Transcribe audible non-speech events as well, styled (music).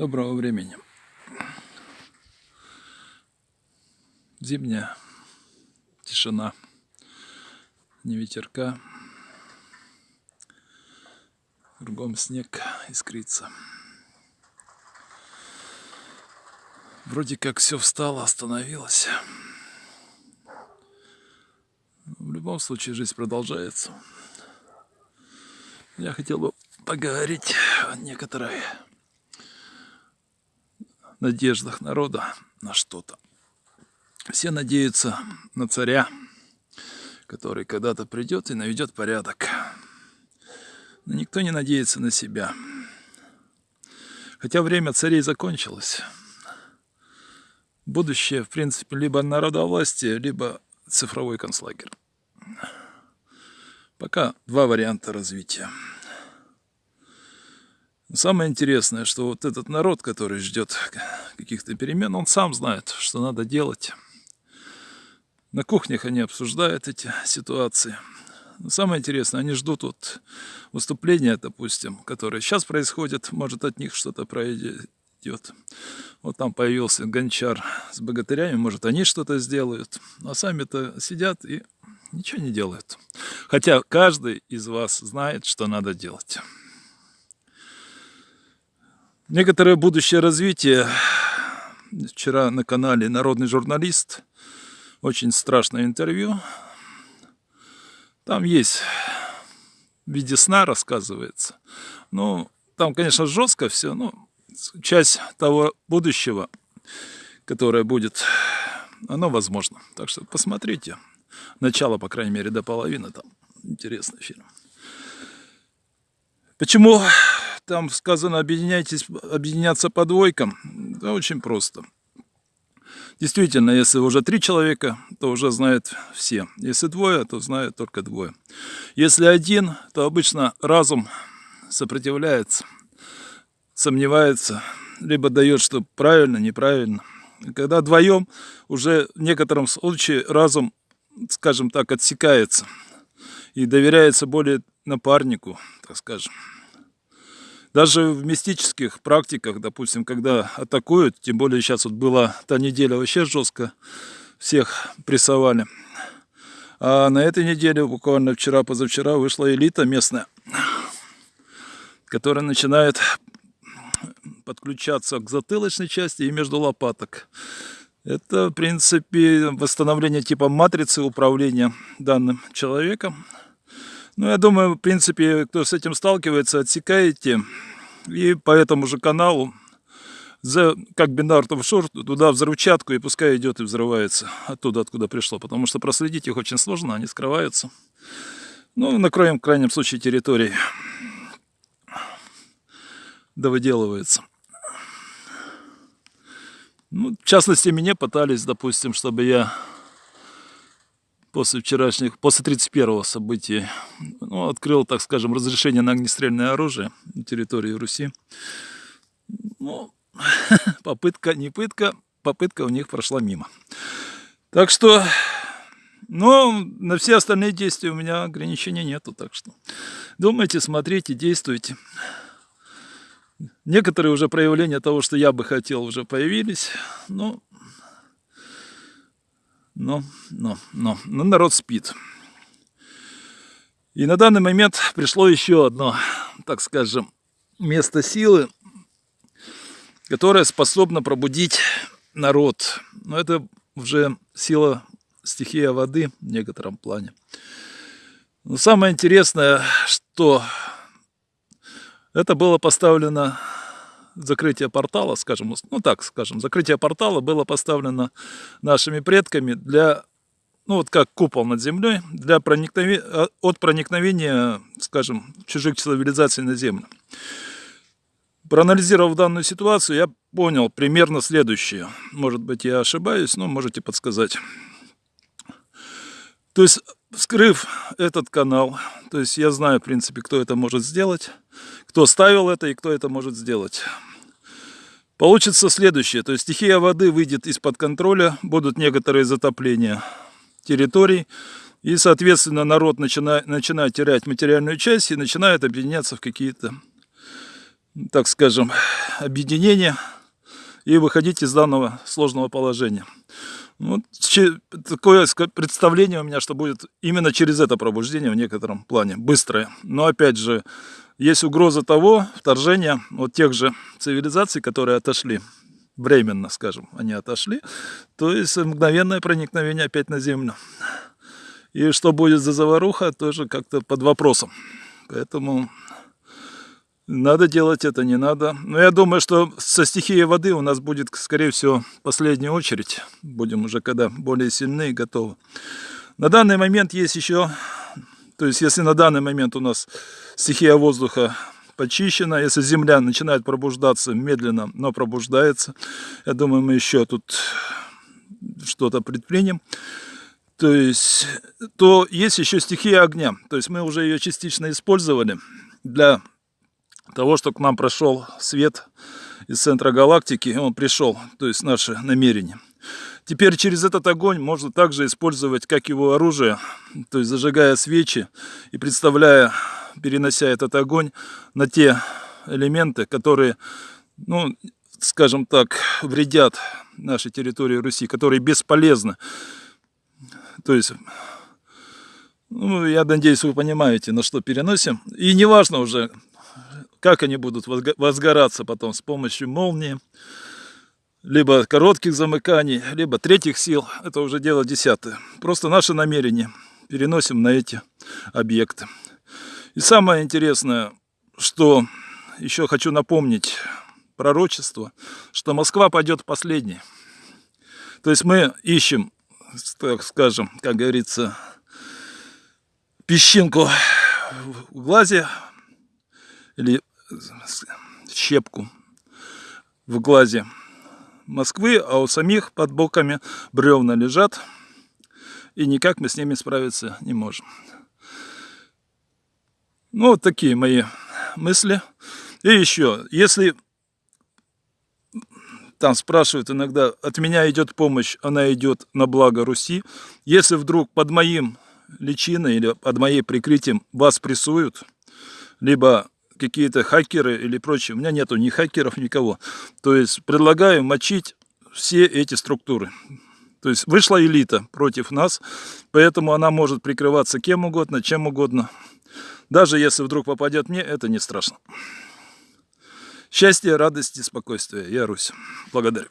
Доброго времени. Зимняя тишина, не ветерка, кругом снег искрится. Вроде как все встало, остановилось. В любом случае жизнь продолжается. Я хотел бы поговорить о некоторой надеждах народа на что-то. Все надеются на царя, который когда-то придет и наведет порядок. Но никто не надеется на себя. Хотя время царей закончилось. Будущее, в принципе, либо народовластие, либо цифровой концлагерь. Пока два варианта развития. Самое интересное, что вот этот народ, который ждет каких-то перемен, он сам знает, что надо делать. На кухнях они обсуждают эти ситуации. Но самое интересное, они ждут вот выступления, допустим, которые сейчас происходят, может от них что-то пройдет. Вот там появился гончар с богатырями, может они что-то сделают. А сами-то сидят и ничего не делают. Хотя каждый из вас знает, что надо делать. Некоторое будущее развитие. Вчера на канале «Народный журналист» очень страшное интервью. Там есть в виде сна рассказывается. Ну, там, конечно, жестко все, но часть того будущего, которое будет, оно возможно. Так что посмотрите. Начало, по крайней мере, до половины там. Интересный фильм. Почему там сказано объединяйтесь, объединяться по двойкам. Да очень просто. Действительно, если уже три человека, то уже знают все. Если двое, то знают только двое. Если один, то обычно разум сопротивляется, сомневается, либо дает, что правильно, неправильно. Когда вдвоем, уже в некотором случае разум, скажем так, отсекается и доверяется более напарнику, так скажем. Даже в мистических практиках, допустим, когда атакуют, тем более сейчас вот была та неделя вообще жестко, всех прессовали. А на этой неделе, буквально вчера-позавчера, вышла элита местная, которая начинает подключаться к затылочной части и между лопаток. Это, в принципе, восстановление типа матрицы управления данным человеком. Ну, я думаю, в принципе, кто с этим сталкивается, отсекаете. И по этому же каналу, за, как бинар шор, туда взрывчатку, и пускай идет и взрывается оттуда, откуда пришло. Потому что проследить их очень сложно, они скрываются. Ну, накроем в крайнем случае территории. Да выделывается. Ну, в частности, мне пытались, допустим, чтобы я после вчерашних, после 31-го события, ну, открыл, так скажем, разрешение на огнестрельное оружие на территории Руси. Ну, (laughs) попытка, не пытка, попытка у них прошла мимо. Так что, ну, на все остальные действия у меня ограничений нету, так что думайте, смотрите, действуйте. Некоторые уже проявления того, что я бы хотел, уже появились, но но, но, но, но народ спит. И на данный момент пришло еще одно, так скажем, место силы, которое способно пробудить народ. Но это уже сила стихия воды в некотором плане. Но самое интересное, что это было поставлено закрытие портала, скажем, ну так скажем, закрытие портала было поставлено нашими предками для, ну вот как купол над землей, для проникновения, а, от проникновения, скажем, чужих цивилизаций на землю. Проанализировав данную ситуацию, я понял примерно следующее. Может быть, я ошибаюсь, но можете подсказать. То есть, вскрыв этот канал, то есть я знаю, в принципе, кто это может сделать, кто ставил это и кто это может сделать. Получится следующее, то есть стихия воды выйдет из-под контроля, будут некоторые затопления территорий, и, соответственно, народ начинает, начинает терять материальную часть и начинает объединяться в какие-то, так скажем, объединение и выходить из данного сложного положения. Вот такое представление у меня, что будет именно через это пробуждение в некотором плане, быстрое. Но опять же, есть угроза того вторжения вот тех же цивилизаций, которые отошли, временно, скажем, они отошли, то есть мгновенное проникновение опять на Землю. И что будет за заваруха, тоже как-то под вопросом. Поэтому надо делать это, не надо. Но я думаю, что со стихией воды у нас будет, скорее всего, последняя очередь. Будем уже когда более сильны и готовы. На данный момент есть еще, то есть если на данный момент у нас стихия воздуха почищена, если земля начинает пробуждаться медленно, но пробуждается, я думаю, мы еще тут что-то предпримем то есть, то есть еще стихия огня. То есть мы уже ее частично использовали для того, чтобы к нам прошел свет из центра галактики, он пришел, то есть наше намерение. Теперь через этот огонь можно также использовать как его оружие, то есть зажигая свечи и представляя, перенося этот огонь на те элементы, которые, ну, скажем так, вредят нашей территории Руси, которые бесполезны. То есть ну, я надеюсь, вы понимаете, на что переносим. И неважно уже, как они будут возгораться потом с помощью молнии, либо коротких замыканий, либо третьих сил. Это уже дело десятое. Просто наше намерение переносим на эти объекты. И самое интересное, что еще хочу напомнить пророчество, что Москва пойдет последней. То есть мы ищем, так скажем, как говорится, песчинку в глазе или щепку в глазе Москвы, а у самих под боками бревна лежат, и никак мы с ними справиться не можем. Ну, вот такие мои мысли. И еще, если там спрашивают иногда, от меня идет помощь, она идет на благо Руси. Если вдруг под моим личиной или под моей прикрытием вас прессуют, либо какие-то хакеры или прочее, у меня нету ни хакеров, никого. То есть предлагаю мочить все эти структуры. То есть вышла элита против нас, поэтому она может прикрываться кем угодно, чем угодно. Даже если вдруг попадет мне, это не страшно. Счастья, радости, спокойствия. Я Русь. Благодарю.